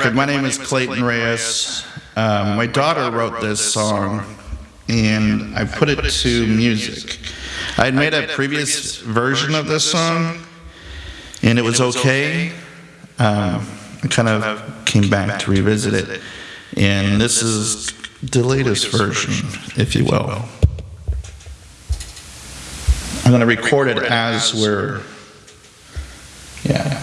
record, my name is Clayton Reyes. Um, my daughter wrote this song, and I put it to music. I had made a previous version of this song, and it was okay. Um, I kind of came back to revisit it, and this is the latest version, if you will. I'm going to record it as we're, yeah.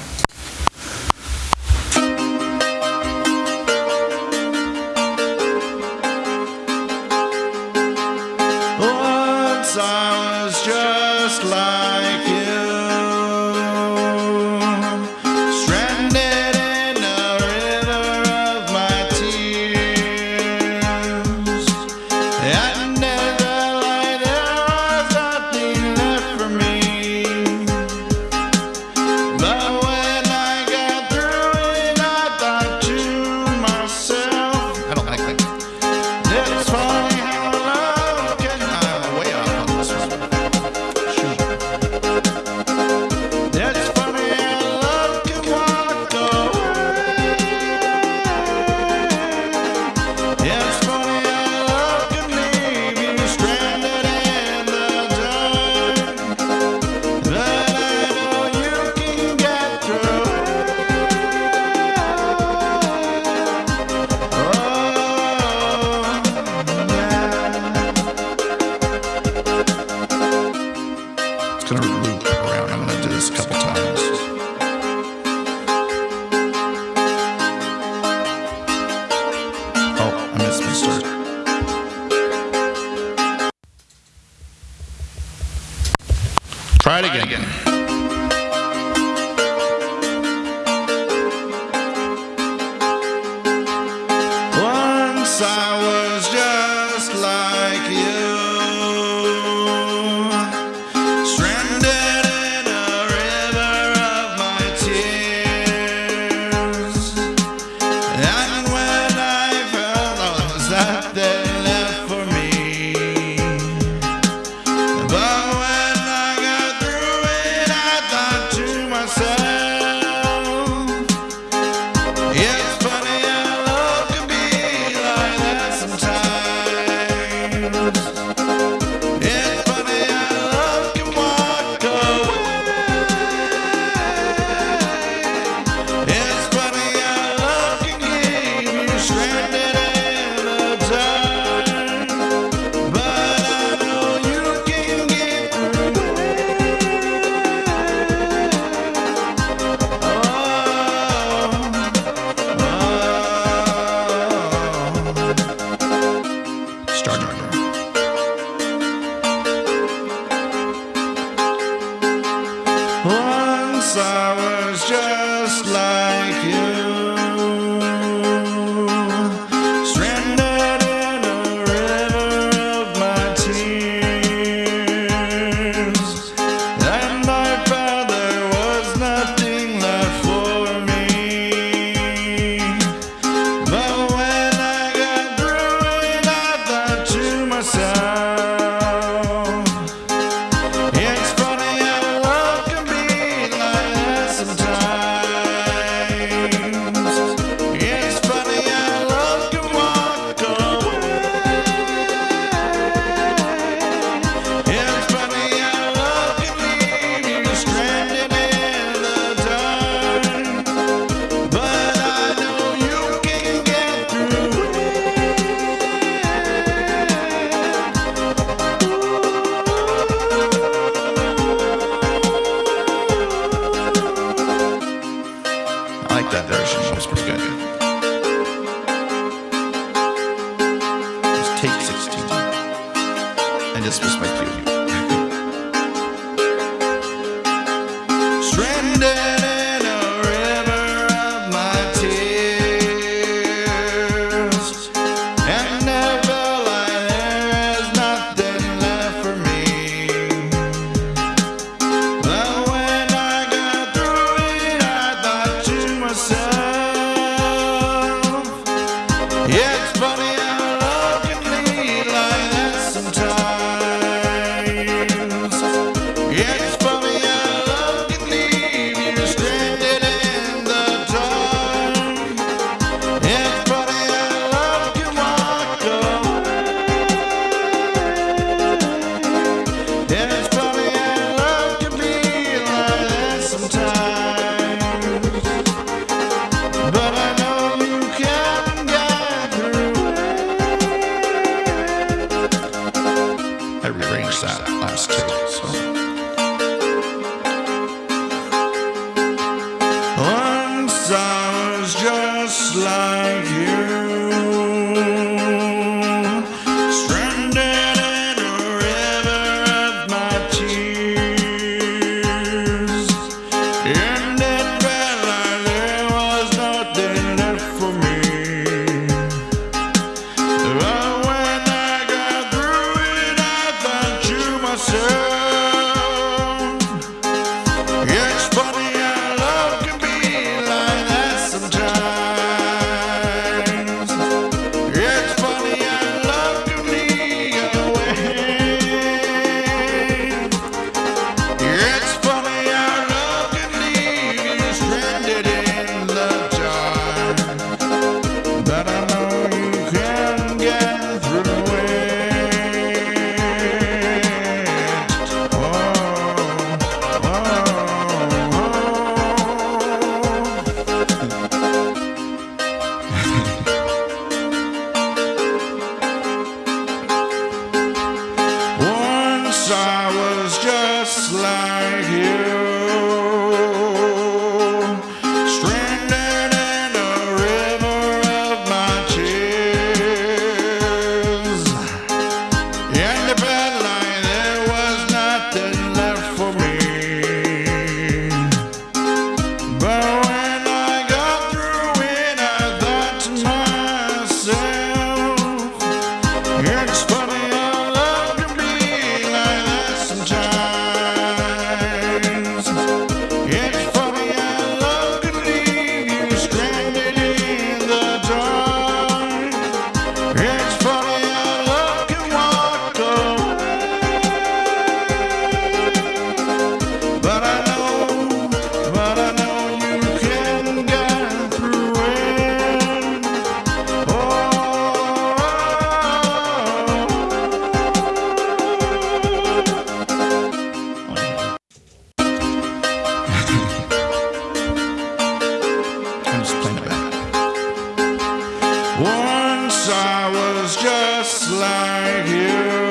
just gonna loop around. I'm gonna do this a couple times. Once I was Once I was just like you.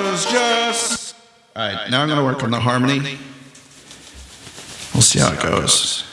was just. All right, now I'm going to work on the harmony. We'll see how it goes.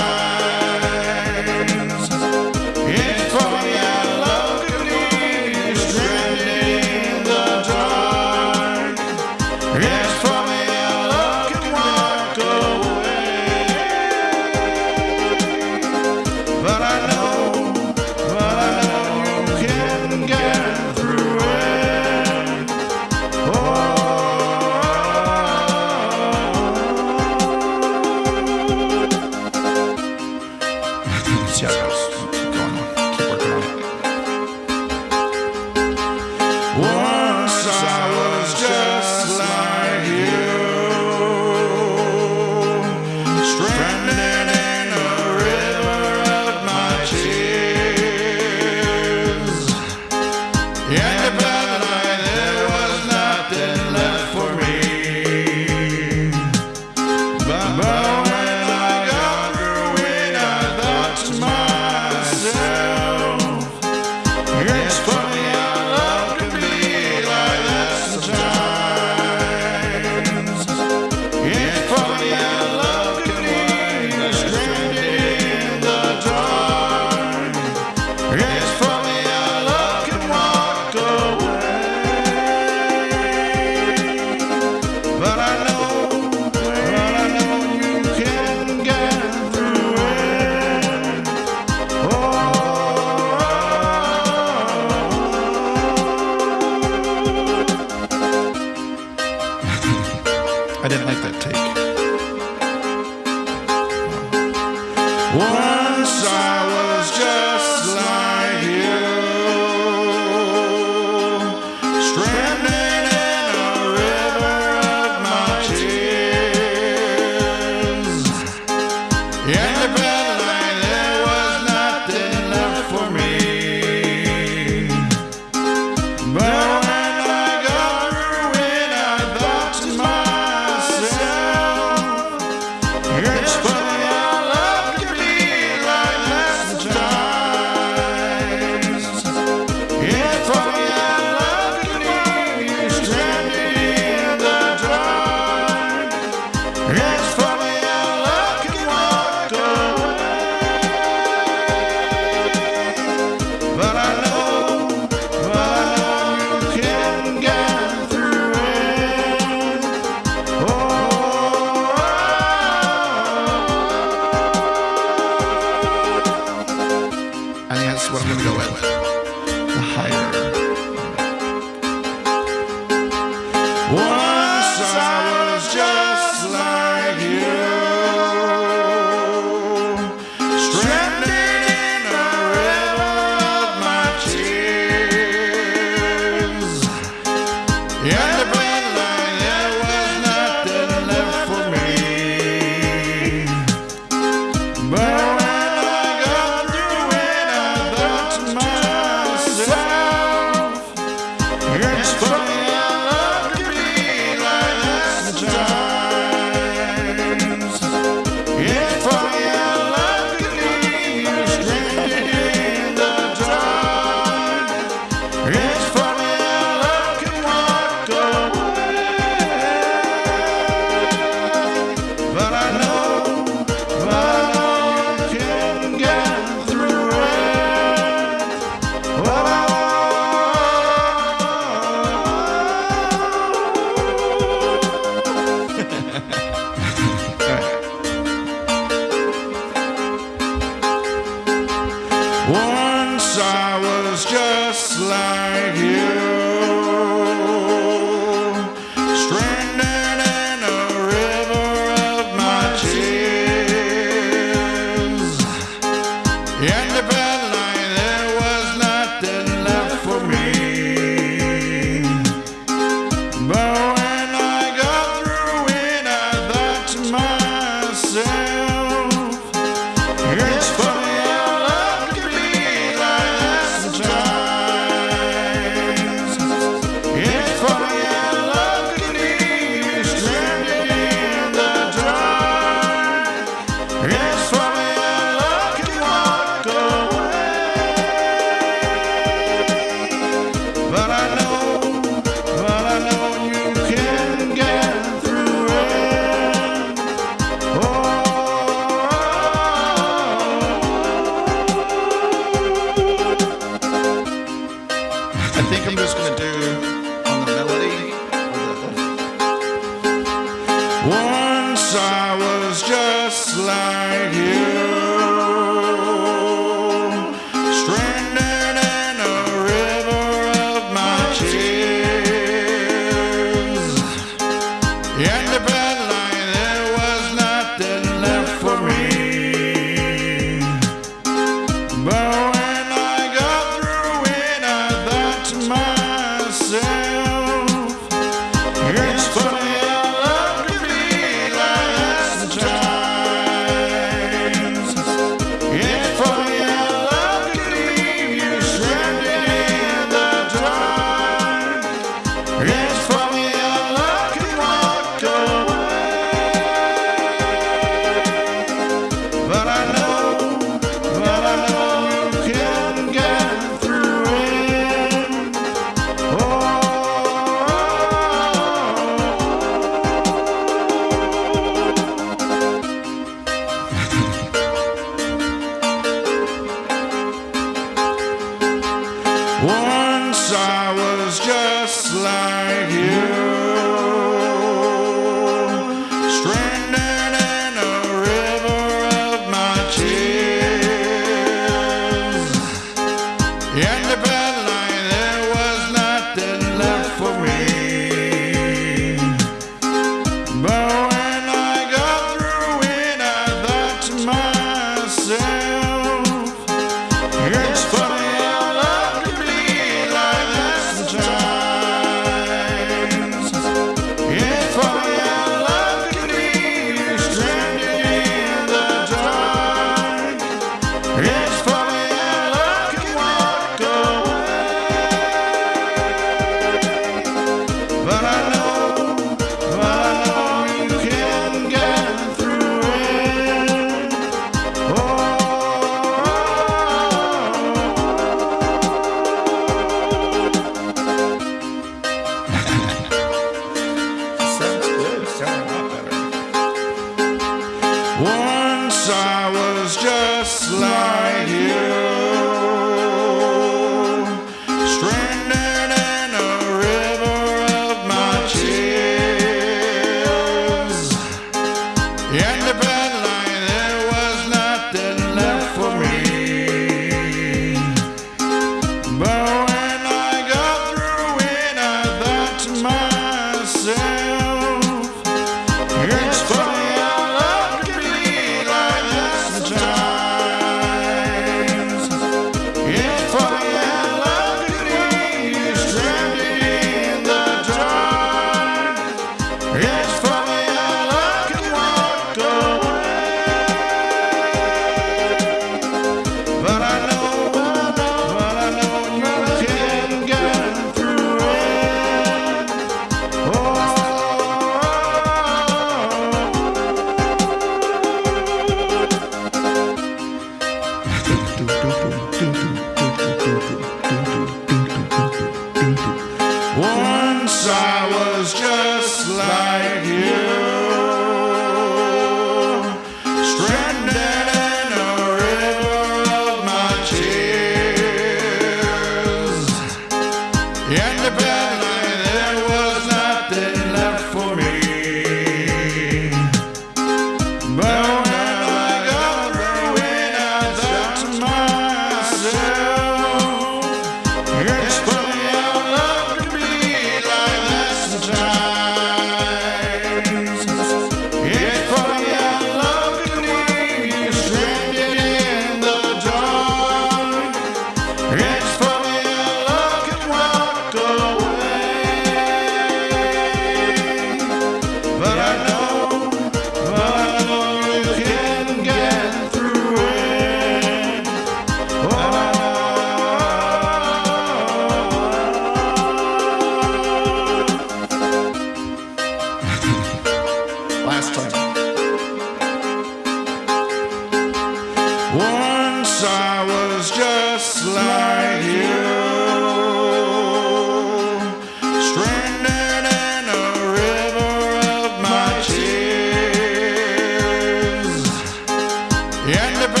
Yeah.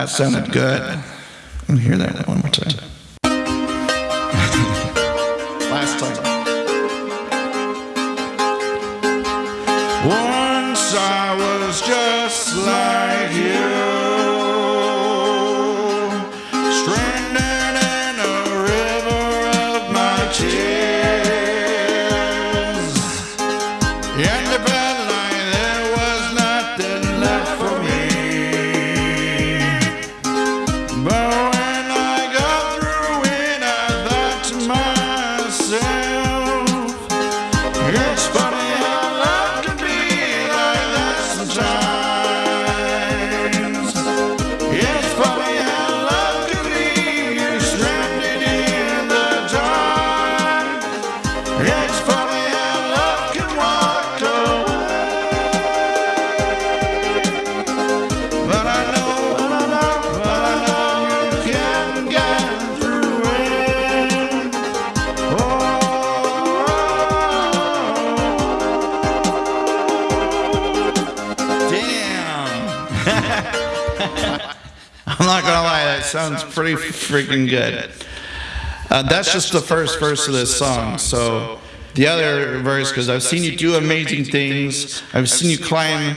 That sounded good. Let me hear that one more time. Freaking good. Uh, that's just the first verse of this song. So the other verse, because I've seen you do amazing things. I've seen you climb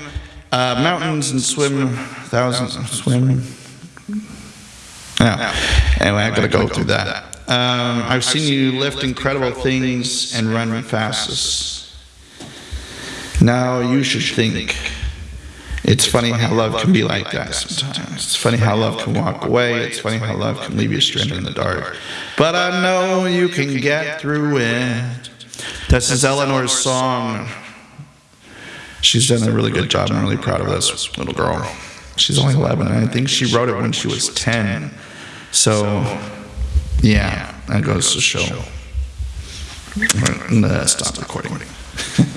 uh, mountains and swim thousands, of swim. Yeah. Anyway, I've gotta go through that. Um, I've seen you lift incredible things and run fastest. Now you should think. It's funny how love can be like that sometimes. It's funny how love can walk away. It's funny how love can leave you stranded in the dark. But I know you can get through it. This is Eleanor's song. She's done a really good job. I'm really proud of this little girl. She's only 11, and I think she wrote it when she was 10. So, yeah, that goes to show. I'm gonna stop recording.